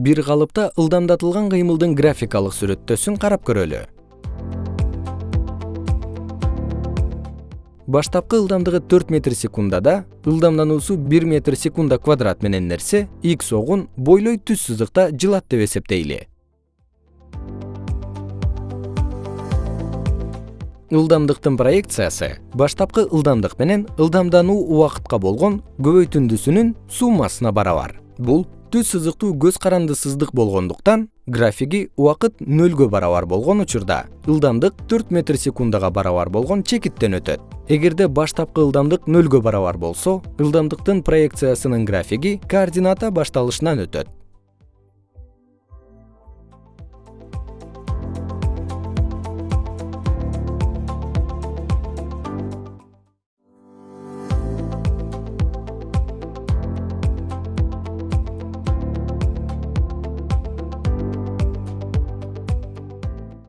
бир калыпта ылдамдатылган кыймылдын графикалык сүрөттөөсүн карап көрөлү. Баштапкы ылдамдыгы төрт метр секундада ылдамдануусу бир метр секунда квадрат менен нерсе x огун бойлой түз сызыкта жылат деп эсептейли. Ылдамдыктын проекциясы баштапкы ылдамдык менен ылдамдануу убакытка болгон көбөйтүндүсүнүн суммасына барабар. Бул түз сызыктуу көз карандысыздык болгондуктан графиги убакыт нөлгө барабар болгон учурда. Ылдамдык төрт метр секундага барабар болгон чекиттен өтөт. Эгерде баштапкы ылдамдык нөлгө барабар болсо ылдамдыктын проекциясынын графиги координата башталышынан өтөт